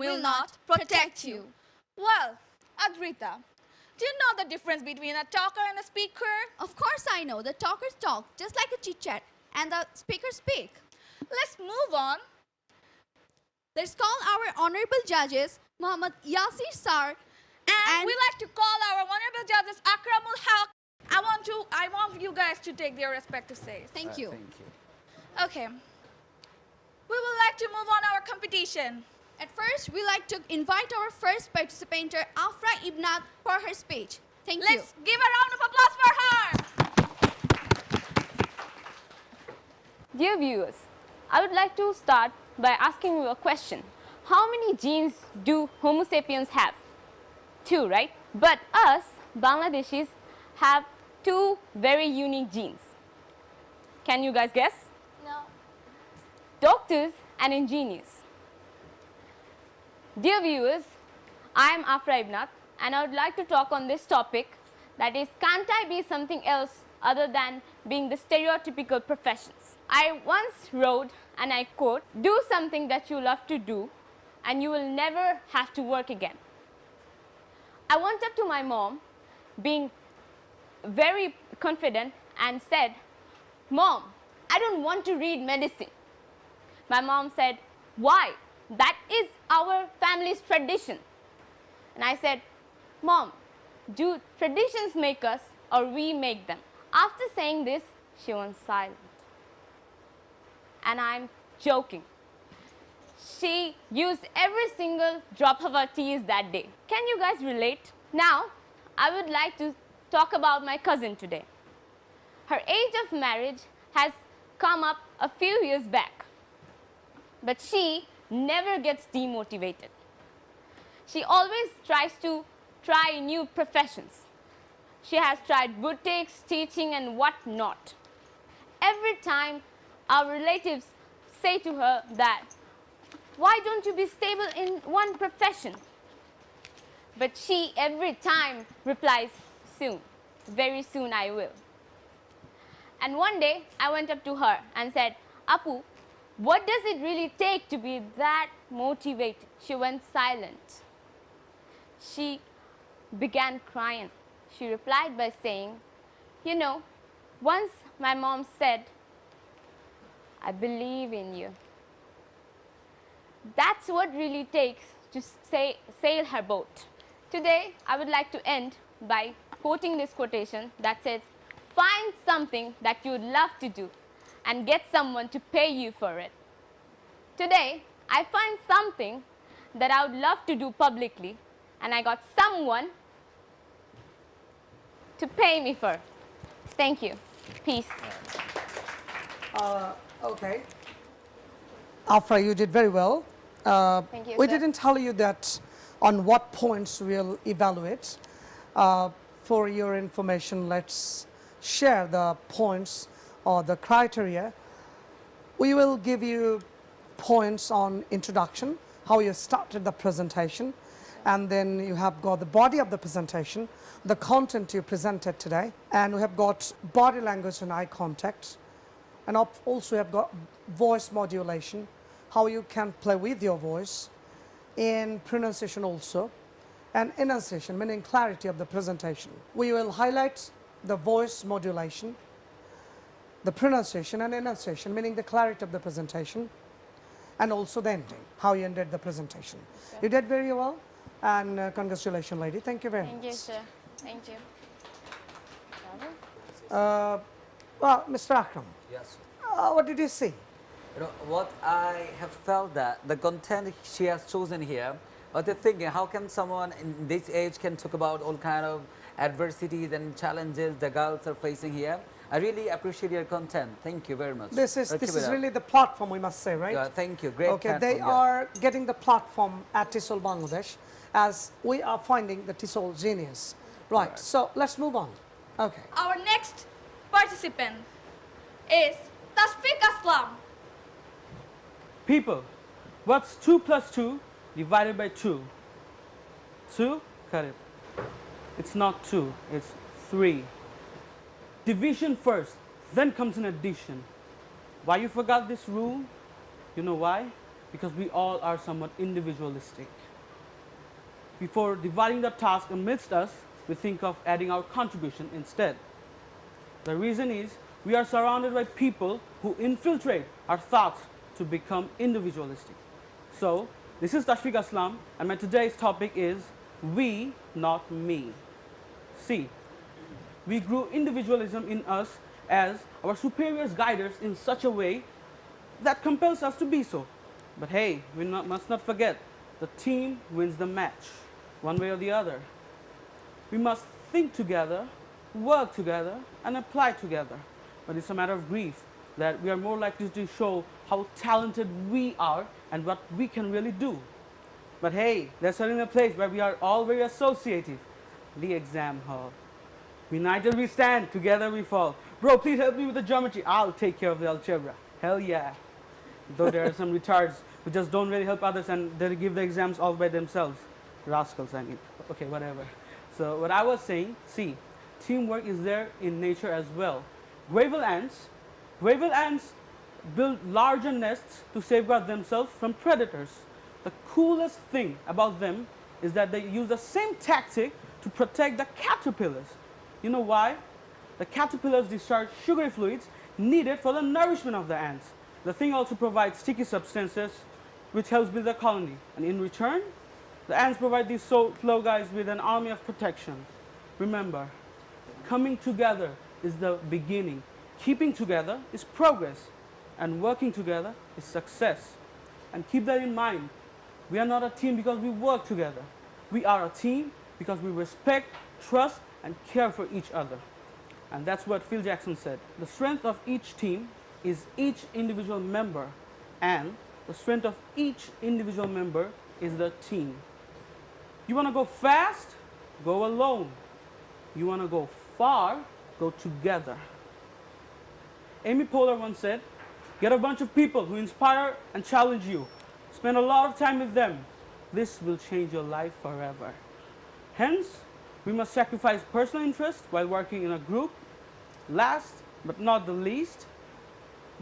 will not protect you. Well, Adrita, do you know the difference between a talker and a speaker? Of course I know. The talkers talk just like a chit chat and the speakers speak. Let's move on. Let's call our honorable judges Muhammad Yasir Sar And, And- we like to call our honorable judges Akramul Haq. I want to I want you guys to take their respective seats. Thank you. Thank you. Okay. We would like to move on our competition. At first, we like to invite our first participant, Afra Ibnat, for her speech. Thank you. Let's give a round of applause for her. Dear viewers, I would like to start by asking you a question. How many genes do Homo sapiens have? Two, right? But us, Bangladeshis, have two very unique genes. Can you guys guess? No. Doctors and engineers. Dear viewers, I am Afra Ibnat and I would like to talk on this topic that is can't I be something else other than being the stereotypical professions. I once wrote and I quote, do something that you love to do and you will never have to work again. I went up to my mom being very confident and said, Mom, I don't want to read medicine. My mom said, why? That is our family's tradition. And I said, Mom, do traditions make us or we make them? After saying this, she went silent. And I'm joking. She used every single drop of her tears that day. Can you guys relate? Now, I would like to talk about my cousin today. Her age of marriage has come up a few years back, but she never gets demotivated. She always tries to try new professions. She has tried boutiques, teaching and what not. Every time our relatives say to her that, why don't you be stable in one profession? But she every time replies, soon, very soon I will. And one day I went up to her and said, Apu, what does it really take to be that motivated? She went silent. She began crying. She replied by saying, You know, once my mom said, I believe in you. That's what really takes to say, sail her boat. Today, I would like to end by quoting this quotation that says, Find something that you would love to do and get someone to pay you for it. Today, I find something that I would love to do publicly and I got someone to pay me for. Thank you. Peace. Uh, okay. Afra, you did very well. Uh, Thank you, we sir. didn't tell you that on what points we'll evaluate. Uh, for your information, let's share the points or the criteria. We will give you points on introduction, how you started the presentation, and then you have got the body of the presentation, the content you presented today, and we have got body language and eye contact, and also also have got voice modulation, how you can play with your voice, in pronunciation also, and enunciation, meaning clarity of the presentation. We will highlight the voice modulation, the pronunciation and enunciation, meaning the clarity of the presentation, and also the ending, how you ended the presentation. You did very well, and uh, congratulations, lady. Thank you very Thank much. Thank you, sir. Thank you. Uh, well, Mr. Akram, Yes. uh, what did you see? You know, what I have felt that the content she has chosen here, but the thinking, how can someone in this age can talk about all kind of adversities and challenges the girls are facing here? I really appreciate your content. Thank you very much. This is this keep it is up. really the platform, we must say, right? Yeah, thank you. Great okay, they yeah. are getting the platform at TESOL Bangladesh as we are finding the TESOL genius. Right, so let's move on. Okay. Our next participant is Tasfiq Aslam. People, what's 2 plus 2 divided by 2? 2? Correct. It's not 2, it's 3. Division first, then comes an addition. Why you forgot this rule? You know why? because we all are somewhat individualistic. Before dividing the task amidst us, we think of adding our contribution instead. The reason is we are surrounded by people who infiltrate our thoughts to become individualistic. So, this is Tashfiq Aslam, and my today's topic is we, not me. See, we grew individualism in us as our superiors guide us in such a way that compels us to be so. But hey, we not, must not forget the team wins the match, one way or the other. We must think together, work together, and apply together. But it's a matter of grief that we are more likely to show how talented we are and what we can really do. But hey, there's certainly a place where we are all very associative the exam hall. United we stand, together we fall. Bro, please help me with the geometry. I'll take care of the algebra. Hell yeah. Though there are some retards who just don't really help others and they give the exams all by themselves. Rascals, I mean. Okay, whatever. So what I was saying, see, teamwork is there in nature as well. Gravel ants, gravel ants build larger nests to safeguard themselves from predators. The coolest thing about them is that they use the same tactic to protect the caterpillars. You know why? The caterpillars discharge sugary fluids needed for the nourishment of the ants. The thing also provides sticky substances which helps build the colony. And in return, the ants provide these slow guys with an army of protection. Remember, coming together is the beginning. Keeping together is progress. And working together is success. And keep that in mind. We are not a team because we work together. We are a team because we respect, trust, and care for each other. And that's what Phil Jackson said. The strength of each team is each individual member, and the strength of each individual member is the team. You want to go fast? Go alone. You want to go far? Go together. Amy Poehler once said, Get a bunch of people who inspire and challenge you. Spend a lot of time with them. This will change your life forever. Hence, we must sacrifice personal interest while working in a group. Last but not the least,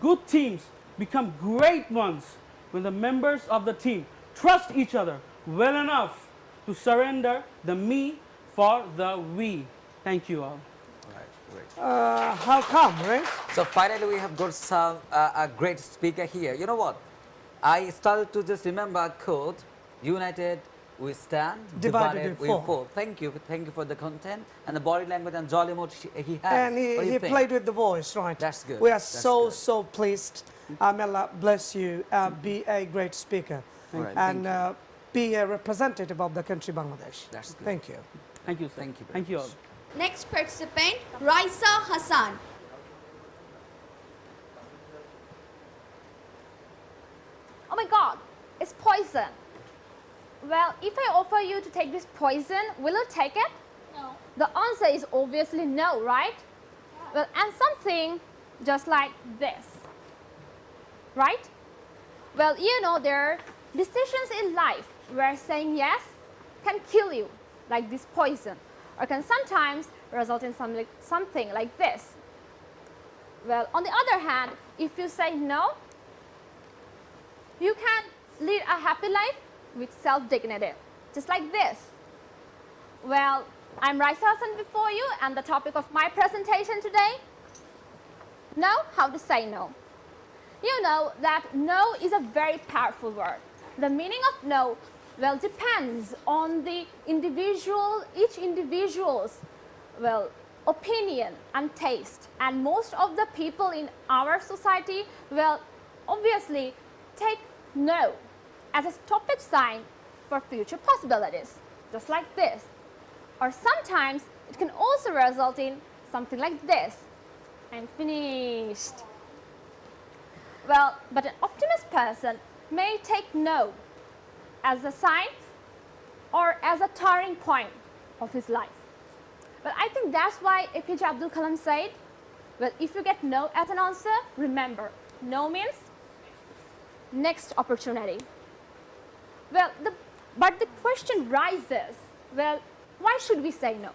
good teams become great ones when the members of the team trust each other well enough to surrender the me for the we. Thank you all. Right, great. Uh, how come, right? So finally, we have got some uh, a great speaker here. You know what? I started to just remember a quote: "United we stand, Divided we we fall." fall." Thank you, thank you for the content and the body language and jolly mood he has. And he, he played with the voice, right? That's good. We are That's so, good. so pleased. Uh, may Allah bless you. Uh, be a great speaker. All right, and uh, be a representative of the country Bangladesh. That's good. Thank you. Thank you, sir. Thank you Thank you all. Next participant, Raisa Hassan. Oh my god, it's poison. Well, if I offer you to take this poison, will you take it? No. The answer is obviously no, right? Well, and something just like this, right? Well, you know, there are decisions in life where saying yes can kill you, like this poison, or can sometimes result in some, like, something like this. Well, on the other hand, if you say no, you can lead a happy life with self-dignity, just like this. Well, I'm Raisa before you, and the topic of my presentation today, know how to say no. You know that no is a very powerful word. The meaning of no, well, depends on the individual, each individual's, well, opinion and taste. And most of the people in our society, well, obviously take no as a stoppage sign for future possibilities, just like this. Or sometimes it can also result in something like this. I'm finished. Well, but an optimist person may take no as a sign or as a turning point of his life. But I think that's why APJ Abdul Kalam said, well, if you get no as an answer, remember, no means next opportunity. Well, the, but the question rises, well, why should we say no?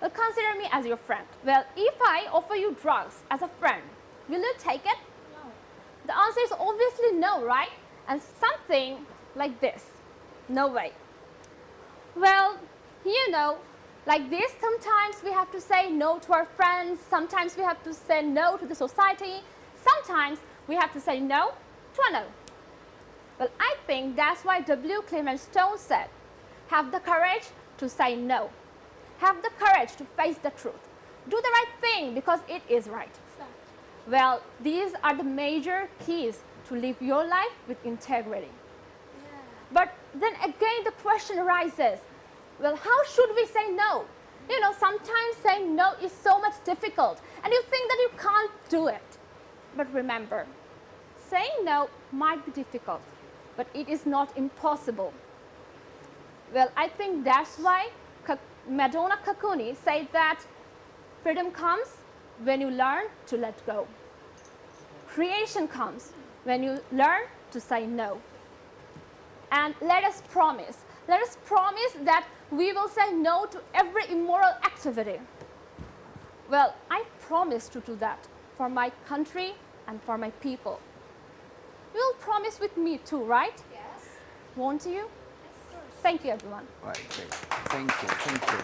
Well, consider me as your friend. Well, if I offer you drugs as a friend, will you take it? No. The answer is obviously no, right? and something like this. No way. Well, you know, like this, sometimes we have to say no to our friends, sometimes we have to say no to the society, sometimes we have to say no to a no. Well, I think that's why W. Clement Stone said, have the courage to say no. Have the courage to face the truth. Do the right thing because it is right. Well, these are the major keys to live your life with integrity. But then again, the question arises, well, how should we say no? You know, sometimes saying no is so much difficult and you think that you can't do it. But remember, saying no might be difficult, but it is not impossible. Well, I think that's why Madonna Kakuni said that freedom comes when you learn to let go. Creation comes when you learn to say no. And let us promise, let us promise that we will say no to every immoral activity. Well, I promise to do that for my country and for my people. You will promise with me too, right? Yes. Won't you? Yes, Thank you, everyone. Right, great. Thank you, thank you.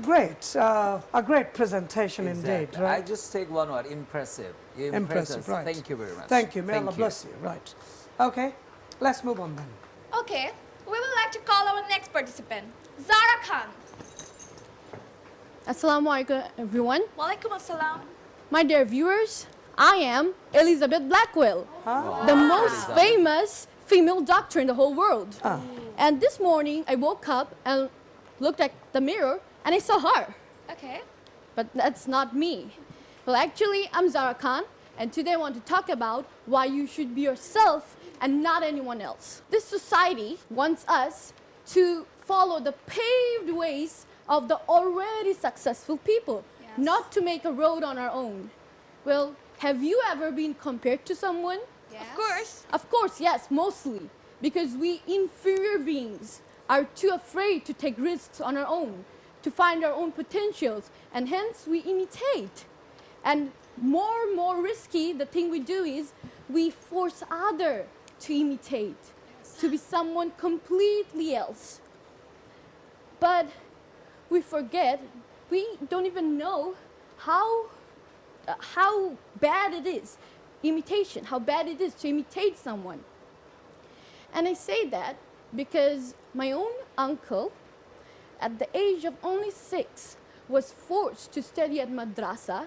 Great, uh, a great presentation indeed, Exactly. I just take one word, impressive. You Impressive, us. right. Thank you very much. Thank you, may Thank Allah bless you, right. Okay, let's move on then. Okay, we would like to call our next participant, Zara Khan. Assalamu alaikum everyone. Walaikum assalam. My dear viewers, I am Elizabeth Blackwell, the most famous female doctor in the whole world. Ah. And this morning I woke up and looked at the mirror and I saw her. Okay. But that's not me. Well, actually, I'm Zara Khan, and today I want to talk about why you should be yourself and not anyone else. This society wants us to follow the paved ways of the already successful people, Yes. not to make a road on our own. Well, have you ever been compared to someone? Yes. Of course. Of course, yes, mostly. Because we inferior beings are too afraid to take risks on our own, to find our own potentials, and hence we imitate. And more and more risky, the thing we do is we force other to imitate, to be someone completely else. But we forget, we don't even know how Uh, how bad it is imitation how bad it is to imitate someone. And i say that because my own uncle at the age of only six was forced to study at madrasa.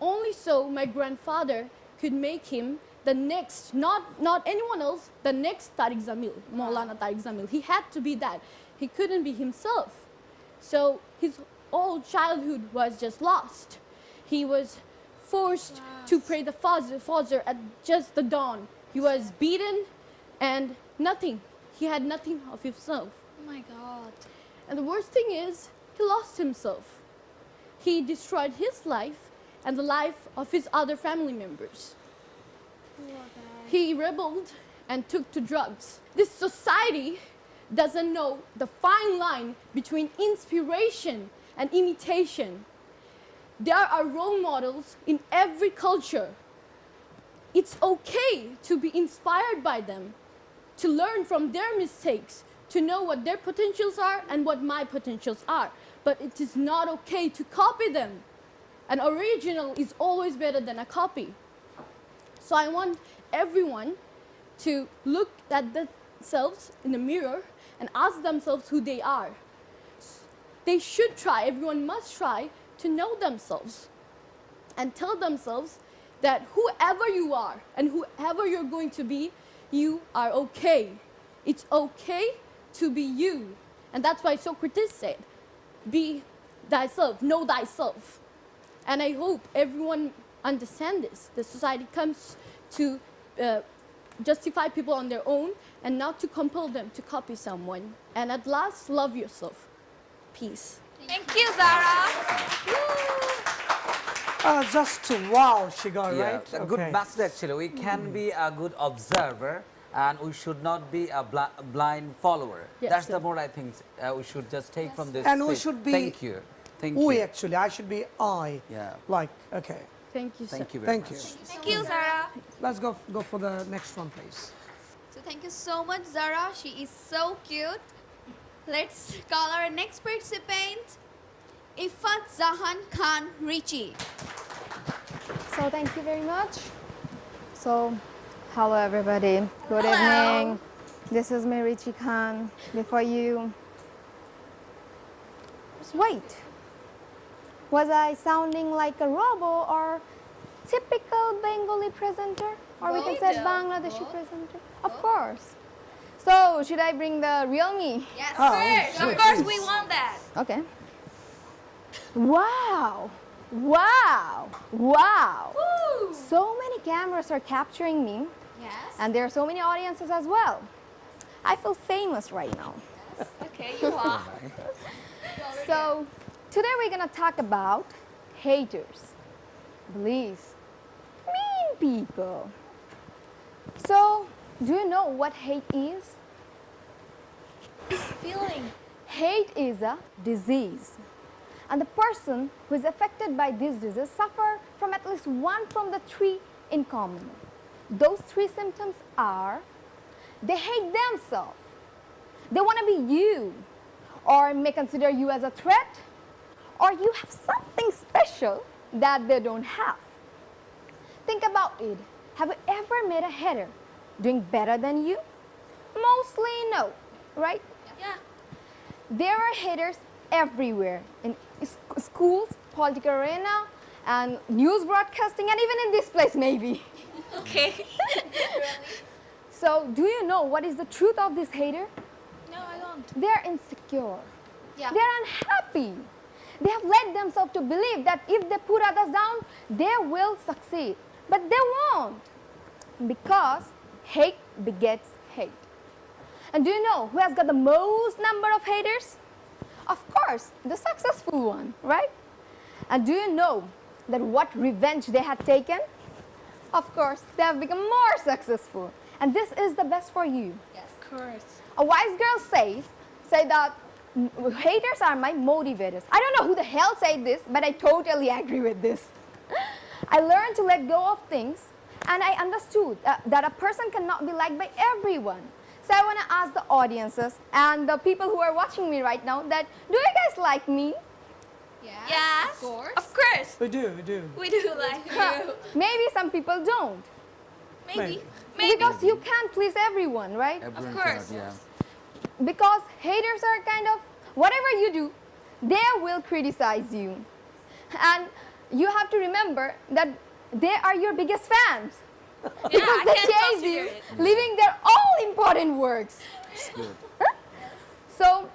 Only so my grandfather could make him the next not not anyone else the next tariq zamil maulana tariq zamil. He had to be that. He couldn't be himself. So his whole childhood was just lost. He was forced to pray the Fajr, Fajr at just the dawn. He was beaten and nothing. He had nothing of himself. Oh my God. And the worst thing is, he lost himself. He destroyed his life and the life of his other family members. He rebelled and took to drugs. This society doesn't know the fine line between inspiration and imitation. There are role models in every culture. It's okay to be inspired by them, to learn from their mistakes, to know what their potentials are and what my potentials are. But it is not okay to copy them. An original is always better than a copy. So I want everyone to look at themselves in the mirror and ask themselves who they are. They should try, everyone must try to know themselves and tell themselves that whoever you are and whoever you're going to be, you are okay. It's okay to be you. And that's why Socrates said, be thyself, know thyself. And I hope everyone understands this. The society comes to uh, justify people on their own and not to compel them to copy someone. And at last, love yourself. Peace. Thank you, Zara. Uh, just wow, she got Yeah, right. a good Okay. message actually. We can be a good observer and we should not be a bli- blind follower. Yes, That's sir. the more I think uh, we should just take from this. And we should be Thank you. Thank We you. actually, I should be I. Yeah. Like, okay. Thank you, sir. Thank you very Thank you. much. Thank you, Zara. Let's go, go for the next one, please. So thank you so much, Zara. She is so cute. Let's call our next participant, Ifat Zahan Khan Richie. So thank you very much. So, hello everybody. Good Hello. evening. This is me, Richie Khan. Before you. Just wait. Was I sounding like a robo or typical Bengali presenter? Or we can say. Bangladeshi presenter? Of course. So, should I bring the real me? Yes, ah, Oh, first. sure. Of course, we want that. Okay. Wow! Wow! Wow! So many cameras are capturing me, Yes. and there are so many audiences as well. I feel famous right now. Yes. Okay, you are. So, today we're gonna talk about haters. Please, mean people. So, do you know what hate is? Feeling. Hate is a disease. And the person who is affected by this disease suffer from at least one from the three in common. Those three symptoms are they hate themselves. They want to be you or may consider you as a threat or you have something special that they don't have. Think about it. Have you ever met a hater doing better than you? Mostly no, right? Yeah. There are haters everywhere in schools, political arena, and news broadcasting, and even in this place, maybe. Okay. So, do you know what is the truth of this hater? no, I don't. They're insecure. Yeah. They're unhappy. They have led themselves to believe that if they put others down, they will succeed. But they won't. Because hate begets hate. And do you know who has got the most number of haters? Of course, the successful one, right? And do you know that what revenge they had taken? Of course, they have become more successful. And this is the best for you. Yes. Of course. A wise girl says, say that "Mm, haters are my motivators. I don't know who the hell said this, but I totally agree with this. I learned to let go of things and I understood that, that a person cannot be liked by everyone. So I want to ask the audiences and the people who are watching me right now that do you guys like me? Yes. Yes. Of course. Of course. We do, we do. We do like you. Maybe some people don't. Maybe. Maybe. Maybe. Because you can't please everyone, right? Everyone course. cannot, yeah. because haters are kind of whatever you do they will criticize you and you have to remember that they are your biggest fans. Yeah, because I they can chase consider you leaving their all important works. It's so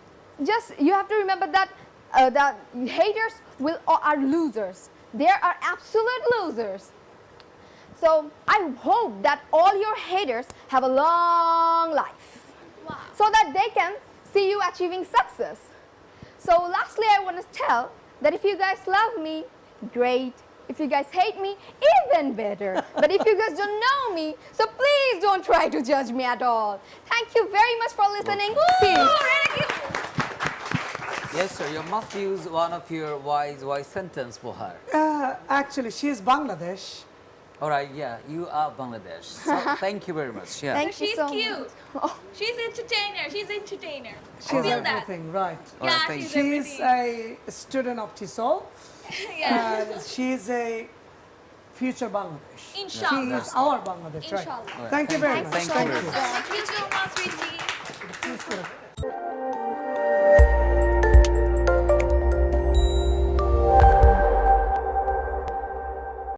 just you have to remember that uh, that haters will are losers. They are absolute losers. So i hope that all your haters have a long life. Wow. so that they can see you achieving success. So lastly, I want to tell that if you guys love me, great. If you guys hate me, even better. but if you guys don't know me, so please don't try to judge me at all. Thank you very much for listening. Yes, sir. You must use one of your wise, wise sentence for her. Uh, actually, she is Bangladesh. All right. Yeah, you are Bangladesh. So thank you very much. Yeah. Thank you She's so cute. much. Oh, She's entertainer. She's entertainer. She's Feel that. everything, right. All right, Yeah, thank she's you. She's a student of TESOL. yeah. and she's a future Bangladesh. She Inshallah. is our Bangladesh, right? Inshallah. All right, Thank you very you. much. Thank you very much. Thank you so much, Richie. She's good.